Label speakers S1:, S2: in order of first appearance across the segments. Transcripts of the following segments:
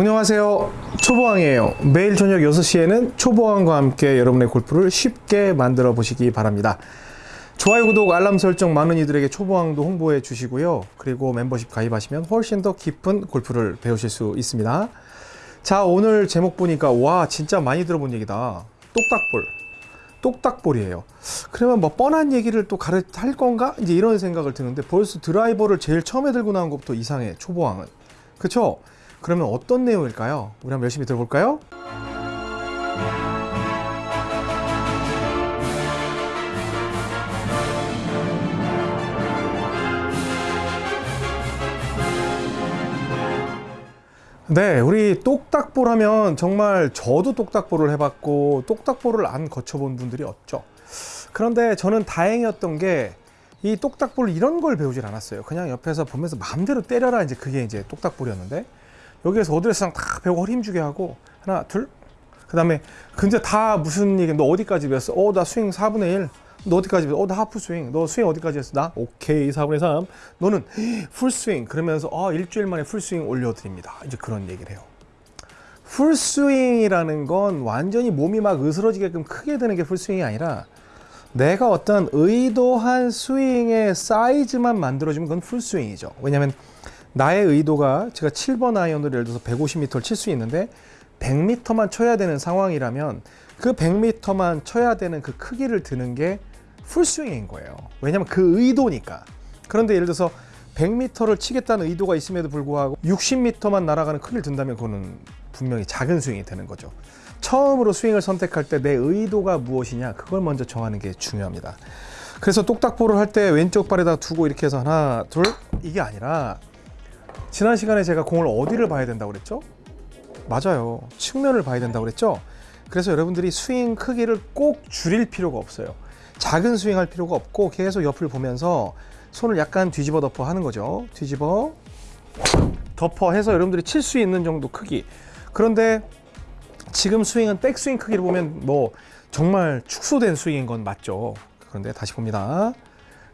S1: 안녕하세요. 초보왕이에요. 매일 저녁 6시에는 초보왕과 함께 여러분의 골프를 쉽게 만들어 보시기 바랍니다. 좋아요 구독 알람 설정 많은 이들에게 초보왕도 홍보해 주시고요. 그리고 멤버십 가입하시면 훨씬 더 깊은 골프를 배우실 수 있습니다. 자 오늘 제목 보니까 와 진짜 많이 들어본 얘기다. 똑딱볼. 똑딱볼이에요. 그러면 뭐 뻔한 얘기를 또 가르 할 건가? 이제 이런 생각을 드는데 벌써 드라이버를 제일 처음에 들고 나온 것부터 이상해 초보왕은. 그쵸 그러면 어떤 내용일까요 우리 한번 열심히 들어볼까요 네, 우리 똑딱볼 하면 정말 저도 똑딱볼을 해봤고 똑딱볼을 안 거쳐본 분들이 없죠. 그런데 저는 다행이었던 게 이 똑딱볼 이런 걸 배우질 않았어요. 그냥 옆에서 보면서 마음대로 때려라 이제 그게 이제 똑딱볼이었는데 여기에서 어드레스랑 다 배우고 허리 힘주게 하고 하나 둘 그 다음에 근데 다 무슨 얘기 너 어디까지 배웠어? 어 나 스윙 4분의 1. 너 어디까지 배웠어? 어, 나 하프 스윙. 너 스윙 어디까지 했어? 나 오케이 4분의 3. 너는 풀 스윙. 그러면서 아 일주일 만에 풀 스윙 올려드립니다. 이제 그런 얘기를 해요. 풀 스윙이라는 건 완전히 몸이 막 으스러지게끔 크게 되는 게 풀 스윙이 아니라 내가 어떤 의도한 스윙의 사이즈만 만들어주면 그건 풀 스윙이죠. 왜냐하면 나의 의도가 제가 7번 아이언으로 예를 들어서 150m를 칠 수 있는데 100m만 쳐야 되는 상황이라면 그 100m만 쳐야 되는 그 크기를 드는 게 풀스윙인 거예요. 왜냐하면 그 의도니까. 그런데 예를 들어서 100m를 치겠다는 의도가 있음에도 불구하고 60m만 날아가는 크기를 든다면 그거는 분명히 작은 스윙이 되는 거죠. 처음으로 스윙을 선택할 때 내 의도가 무엇이냐 그걸 먼저 정하는 게 중요합니다. 그래서 똑딱볼을 할 때 왼쪽 발에다 두고 이렇게 해서 하나 둘 이게 아니라 지난 시간에 제가 공을 어디를 봐야 된다고 그랬죠? 맞아요. 측면을 봐야 된다고 그랬죠? 그래서 여러분들이 스윙 크기를 꼭 줄일 필요가 없어요. 작은 스윙 할 필요가 없고 계속 옆을 보면서 손을 약간 뒤집어 덮어 하는 거죠. 뒤집어 덮어 해서 여러분들이 칠 수 있는 정도 크기. 그런데 지금 스윙은 백스윙 크기를 보면 뭐 정말 축소된 스윙인 건 맞죠. 그런데 다시 봅니다.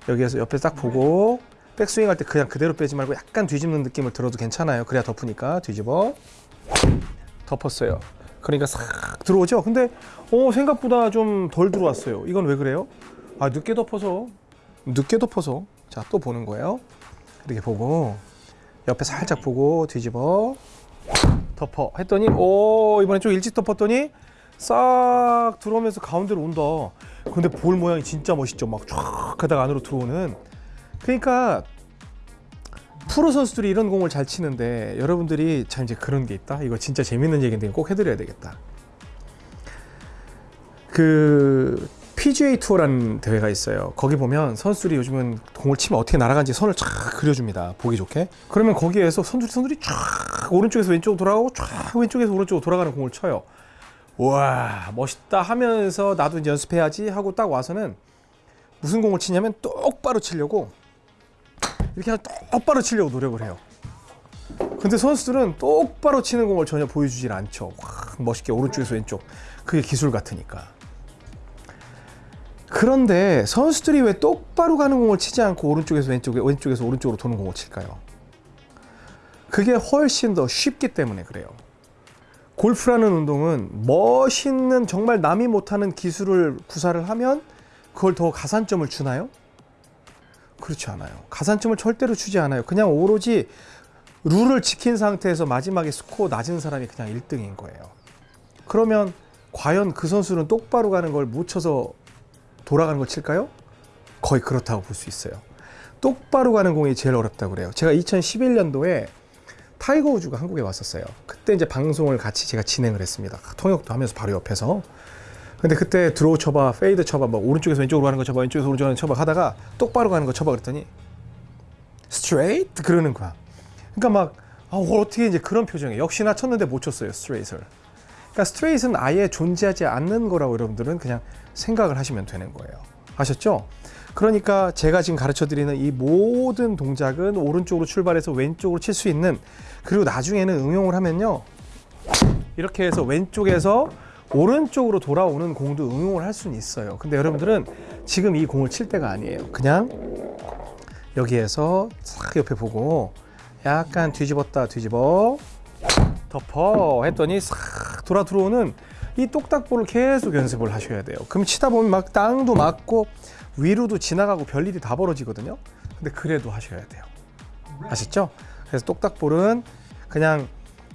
S1: 여기에서 옆에 딱 보고 백스윙 할 때 그냥 그대로 빼지 말고 약간 뒤집는 느낌을 들어도 괜찮아요. 그래야 덮으니까 뒤집어 덮었어요. 그러니까 싹 들어오죠. 근데 어 생각보다 좀 덜 들어왔어요. 이건 왜 그래요? 아 늦게 덮어서 늦게 덮어서 자 또 보는 거예요. 이렇게 보고 옆에 살짝 보고 뒤집어 덮어 했더니 오 이번에 좀 일찍 덮었더니 싹 들어오면서 가운데로 온다. 근데 볼 모양이 진짜 멋있죠. 막 쫙 하다가 안으로 들어오는. 그러니까 프로 선수들이 이런 공을 잘 치는데 여러분들이 참 이제 그런 게 있다. 이거 진짜 재밌는 얘기인데 꼭 해드려야 되겠다. 그 PGA 투어라는 대회가 있어요. 거기 보면 선수들이 요즘은 공을 치면 어떻게 날아가는지 선을 쫙 그려줍니다. 보기 좋게. 그러면 거기에서 선수들이 선수들이 쫙 오른쪽에서 왼쪽으로 돌아가고 쫙 왼쪽에서 오른쪽으로 돌아가는 공을 쳐요. 와 멋있다 하면서 나도 이제 연습해야지 하고 딱 와서는 무슨 공을 치냐면 똑바로 치려고 이렇게 똑바로 치려고 노력을 해요. 근데 선수들은 똑바로 치는 공을 전혀 보여주질 않죠. 확 멋있게 오른쪽에서 왼쪽. 그게 기술 같으니까. 그런데 선수들이 왜 똑바로 가는 공을 치지 않고 오른쪽에서 왼쪽에 왼쪽에서 오른쪽으로 도는 공을 칠까요? 그게 훨씬 더 쉽기 때문에 그래요. 골프라는 운동은 멋있는 정말 남이 못하는 기술을 구사를 하면 그걸 더 가산점을 주나요? 그렇지 않아요. 가산점을 절대로 주지 않아요. 그냥 오로지 룰을 지킨 상태에서 마지막에 스코어 낮은 사람이 그냥 1등인 거예요. 그러면 과연 그 선수는 똑바로 가는 걸 못 쳐서 돌아가는 걸 칠까요? 거의 그렇다고 볼 수 있어요. 똑바로 가는 공이 제일 어렵다고 그래요. 제가 2011년도에 타이거 우즈가 한국에 왔었어요. 그때 이제 방송을 같이 제가 진행을 했습니다. 통역도 하면서 바로 옆에서. 근데 그때 드로우 쳐봐, 페이드 쳐봐, 뭐 오른쪽에서 왼쪽으로 가는 거 쳐봐, 왼쪽에서 오른쪽으로 쳐봐 하다가 똑바로 가는 거 쳐봐 그랬더니 스트레이트 그러는 거야. 그러니까 막 아, 어떻게 이제 그런 표정이에요. 역시나 쳤는데 못 쳤어요 스트레이트를. 그러니까 스트레이트는 아예 존재하지 않는 거라고 여러분들은 그냥 생각을 하시면 되는 거예요. 아셨죠? 그러니까 제가 지금 가르쳐 드리는 이 모든 동작은 오른쪽으로 출발해서 왼쪽으로 칠 수 있는 그리고 나중에는 응용을 하면요. 이렇게 해서 왼쪽에서 오른쪽으로 돌아오는 공도 응용을 할 수는 있어요. 근데 여러분들은 지금 이 공을 칠 때가 아니에요. 그냥 여기에서 싹 옆에 보고 약간 뒤집었다 뒤집어 덮어 했더니 싹 돌아 들어오는 이 똑딱볼을 계속 연습을 하셔야 돼요. 그럼 치다 보면 막 땅도 맞고 위로도 지나가고 별일이 다 벌어지거든요. 근데 그래도 하셔야 돼요. 아셨죠? 그래서 똑딱볼은 그냥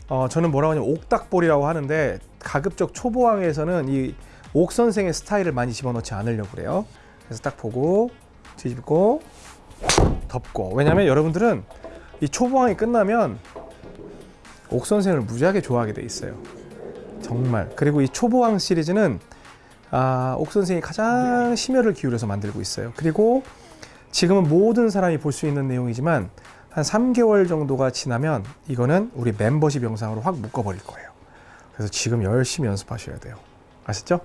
S1: 어, 저는 뭐라고 하냐면 옥딱볼이라고 하는데 가급적 초보왕에서는 이 옥 선생의 스타일을 많이 집어넣지 않으려고 그래요. 그래서 딱 보고 뒤집고 덮고 왜냐면 여러분들은 이 초보왕이 끝나면 옥 선생을 무지하게 좋아하게 돼 있어요. 정말. 그리고 이 초보왕 시리즈는 아, 옥 선생이 가장 심혈을 기울여서 만들고 있어요. 그리고 지금은 모든 사람이 볼 수 있는 내용이지만 한 3개월 정도가 지나면 이거는 우리 멤버십 영상으로 확 묶어버릴 거예요. 그래서 지금 열심히 연습하셔야 돼요. 아셨죠?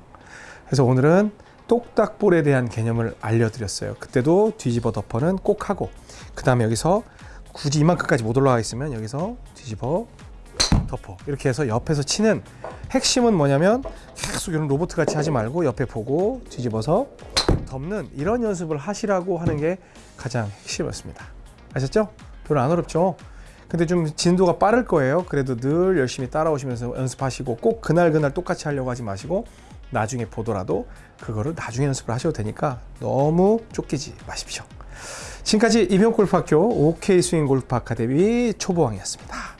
S1: 그래서 오늘은 똑딱볼에 대한 개념을 알려드렸어요. 그때도 뒤집어 덮어는 꼭 하고 그 다음에 여기서 굳이 이만큼까지 못 올라가 있으면 여기서 뒤집어 덮어 이렇게 해서 옆에서 치는 핵심은 뭐냐면 계속 이런 로봇 같이 하지 말고 옆에 보고 뒤집어서 덮는 이런 연습을 하시라고 하는 게 가장 핵심이었습니다. 아셨죠? 별로 안 어렵죠? 근데 좀 진도가 빠를 거예요. 그래도 늘 열심히 따라오시면서 연습하시고 꼭 그날 그날 똑같이 하려고 하지 마시고 나중에 보더라도 그거를 나중에 연습을 하셔도 되니까 너무 쫓기지 마십시오. 지금까지 이병골프학교 OK 스윙 골프 아카데미 초보왕이었습니다.